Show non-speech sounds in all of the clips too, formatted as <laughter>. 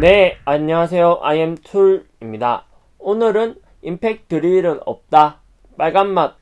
네, 안녕하세요. IM툴입니다. 오늘은 임팩 드릴은 없다. 빨간맛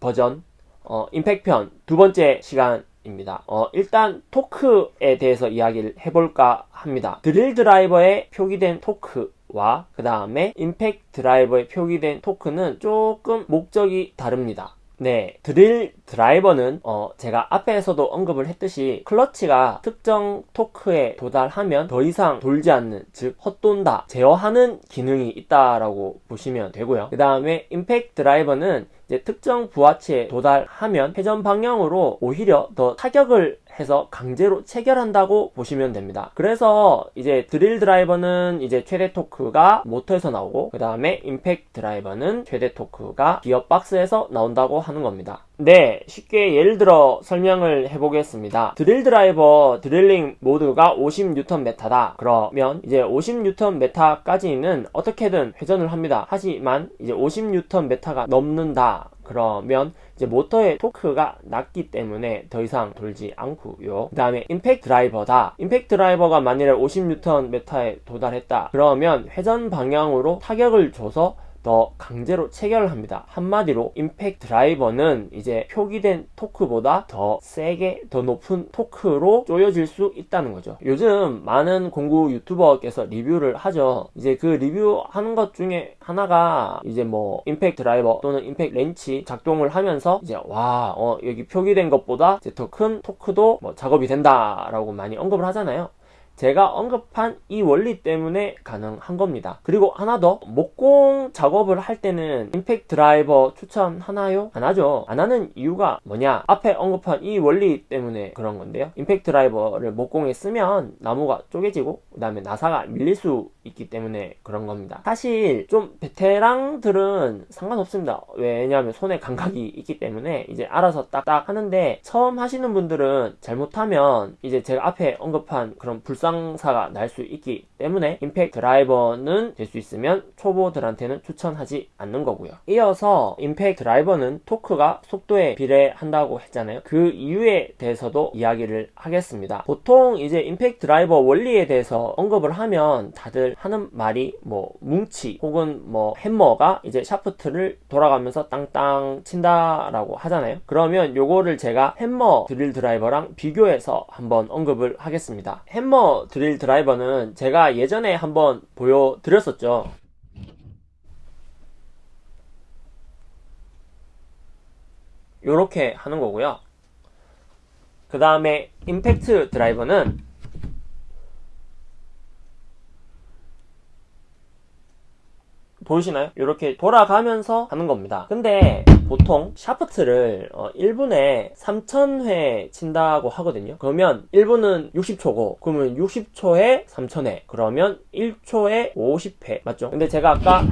버전, 어, 임팩편 두 번째 시간입니다. 어, 일단 토크에 대해서 이야기를 해볼까 합니다. 드릴 드라이버에 표기된 토크와 그 다음에 임팩 드라이버에 표기된 토크는 조금 목적이 다릅니다. 네, 드릴 드라이버는 어 제가 앞에서도 언급을 했듯이 클러치가 특정 토크에 도달하면 더 이상 돌지 않는 즉 헛돈다 제어하는 기능이 있다라고 보시면 되고요. 그 다음에 임팩트 드라이버는 특정 부하치에 도달하면 회전 방향으로 오히려 더 타격을 해서 강제로 체결한다고 보시면 됩니다. 그래서 이제 드릴 드라이버는 이제 최대 토크가 모터에서 나오고 그 다음에 임팩트 드라이버는 최대 토크가 기어 박스에서 나온다고 하는 겁니다. 네, 쉽게 예를 들어 설명을 해보겠습니다. 드릴 드라이버 드릴링 모드가 50N 메타다. 그러면 이제 50N 메타까지는 어떻게든 회전을 합니다. 하지만 이제 50N 메타가 넘는다. 그러면 이제 모터의 토크가 낮기 때문에 더 이상 돌지 않고요. 그 다음에 임팩트 드라이버다. 임팩트 드라이버가 만일에 50N 메타에 도달했다. 그러면 회전 방향으로 타격을 줘서 더 강제로 체결을 합니다. 한마디로 임팩트 드라이버는 이제 표기된 토크보다 더 세게 더 높은 토크로 쪼여질 수 있다는 거죠. 요즘 많은 공구 유튜버께서 리뷰를 하죠. 이제 그 리뷰하는 것 중에 하나가 이제 뭐 임팩트 드라이버 또는 임팩트 렌치 작동을 하면서 이제 와 어, 여기 표기된 것보다 더 큰 토크도 뭐 작업이 된다라고 많이 언급을 하잖아요. 제가 언급한 이 원리 때문에 가능한 겁니다. 그리고 하나 더 목공 작업을 할 때는 임팩트 드라이버 추천하나요? 안 하죠. 안 하는 이유가 뭐냐? 앞에 언급한 이 원리 때문에 그런 건데요. 임팩트 드라이버를 목공에 쓰면 나무가 쪼개지고 그 다음에 나사가 밀릴 수 있기 때문에 그런 겁니다. 사실 좀 베테랑들은 상관없습니다. 왜냐하면 손에 감각이 있기 때문에 이제 알아서 딱딱 하는데 처음 하시는 분들은 잘못하면 이제 제가 앞에 언급한 그런 불상 부상사가 날 수 있기 때문에 임팩트 드라이버는 될 수 있으면 초보들한테는 추천하지 않는 거고요. 이어서 임팩트 드라이버는 토크가 속도에 비례한다고 했잖아요. 그 이유에 대해서도 이야기를 하겠습니다. 보통 이제 임팩트 드라이버 원리에 대해서 언급을 하면 다들 하는 말이 뭐 뭉치 혹은 뭐 햄머가 이제 샤프트를 돌아가면서 땅땅 친다라고 하잖아요. 그러면 요거를 제가 햄머 드릴 드라이버랑 비교해서 한번 언급을 하겠습니다. 햄머 드릴 드라이버는 제가 예전에 한번 보여드렸었죠 이렇게 하는 거고요 그 다음에 임팩트 드라이버는 보이시나요? 이렇게 돌아가면서 하는 겁니다 근데 보통 샤프트를 어 1분에 3000회 친다고 하거든요 그러면 1분은 60초고 그러면 60초에 3000회 그러면 1초에 50회 맞죠? 근데 제가 아까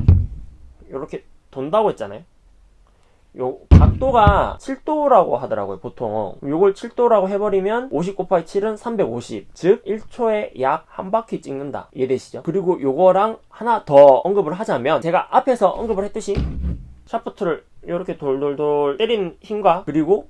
이렇게 돈다고 했잖아요 요 각도가 7도라고 하더라고요 보통 요걸 7도라고 해버리면 50 곱하기 7은 350 즉 1초에 약 한 바퀴 찍는다. 이해되시죠? 그리고 요거랑 하나 더 언급을 하자면 제가 앞에서 언급을 했듯이 샤프트를 이렇게 돌돌돌 때린 힘과 그리고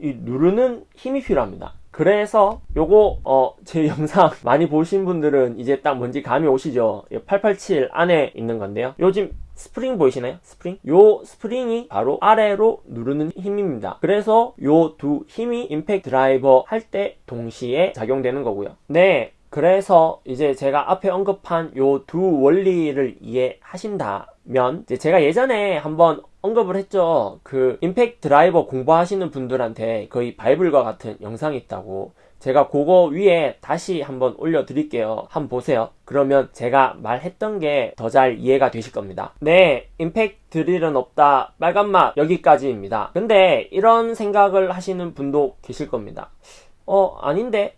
이 누르는 힘이 필요합니다. 그래서 요거 어 제 <laughs> 영상 많이 보신 분들은 이제 딱 뭔지 감이 오시죠? 887 안에 있는 건데요. 요즘 스프링 보이시나요? 스프링? 요 스프링이 바로 아래로 누르는 힘입니다. 그래서 요 두 힘이 임팩트 드라이버 할 때 동시에 작용되는 거고요. 네, 그래서 이제 제가 앞에 언급한 요 두 원리를 이해하신다면 제가 예전에 한번 언급을 했죠. 그 임팩트 드라이버 공부하시는 분들한테 거의 바이블과 같은 영상이 있다고 제가 그거 위에 다시 한번 올려드릴게요. 한번 보세요. 그러면 제가 말했던 게 더 잘 이해가 되실 겁니다. 네, 임팩트 드릴은 없다. 빨간맛 여기까지입니다. 근데 이런 생각을 하시는 분도 계실 겁니다. 어, 아닌데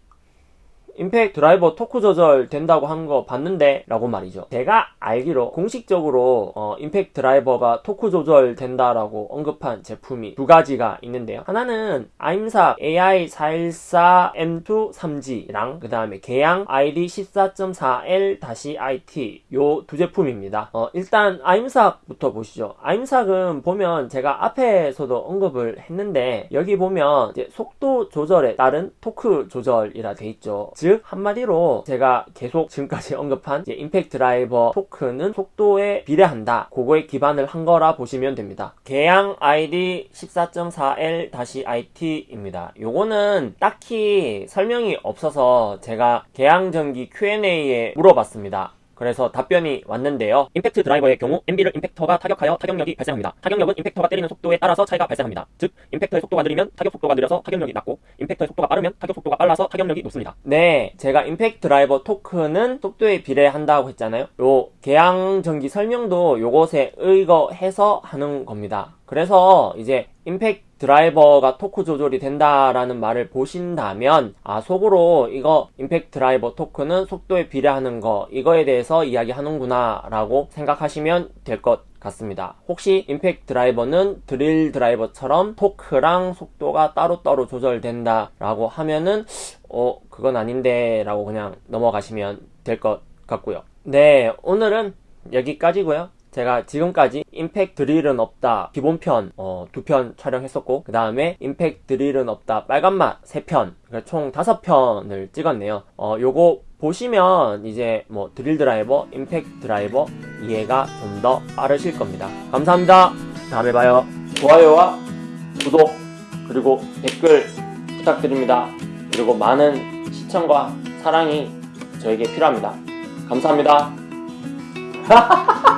임팩트 드라이버 토크 조절 된다고 한 거 봤는데 라고 말이죠. 제가 알기로 공식적으로 어, 임팩트 드라이버가 토크 조절 된다라고 언급한 제품이 두 가지가 있는데요. 하나는 아임삭 AI414M2 3G랑 그 다음에 계양 ID 14.4L-IT 요 두 제품입니다. 어, 일단 아임삭부터 보시죠. 아임삭은 보면 제가 앞에서도 언급을 했는데 여기 보면 속도 조절에 따른 토크 조절이라 돼 있죠. 즉즉 한마디로 제가 계속 지금까지 <laughs> 언급한 임팩트 드라이버 토크는 속도에 비례한다. 그거에 기반을 한 거라 보시면 됩니다. 계양 ID 14.4L-IT입니다. 요거는 딱히 설명이 없어서 제가 계양전기 Q&A에 물어봤습니다. 그래서 답변이 왔는데요. 임팩트 드라이버의 경우 MB를 임팩터가 타격하여 타격력이 발생합니다. 타격력은 impactor가 때리는 속도에 따라서 차이가 발생합니다. 즉, impactor의 속도가 느리면 타격 속도가 느려서 타격력이 낮고, impactor의 속도가 빠르면 타격 속도가 빨라서 타격력이 높습니다. 네, 제가 임팩트 드라이버 토크는 속도에 비례한다고 했잖아요. 요 계양 전기 설명도 요것에 의거해서 하는 겁니다. 그래서 이제 임팩트 드라이버가 토크 조절이 된다라는 말을 보신다면 아 속으로 이거 임팩트 드라이버 토크는 속도에 비례하는 거 이거에 대해서 이야기하는구나 라고 생각하시면 될 것 같습니다. 혹시 임팩트 드라이버는 드릴 드라이버처럼 토크랑 속도가 따로따로 조절된다 라고 하면은 어 그건 아닌데 라고 그냥 넘어가시면 될 것 같고요. 네 오늘은 여기까지고요. 제가 지금까지 임팩트 드릴은 없다 기본편 어, 두 편 촬영했었고 그 다음에 임팩트 드릴은 없다 빨간맛 세편총 다섯 편을 찍었네요. 어, 요거 보시면 이제 뭐 드릴 드라이버 임팩트 드라이버 이해가 좀 더 빠르실 겁니다. 감사합니다. 다음에 봐요. 좋아요와 구독 그리고 댓글 부탁드립니다. 그리고 많은 시청과 사랑이 저에게 필요합니다. 감사합니다 <laughs>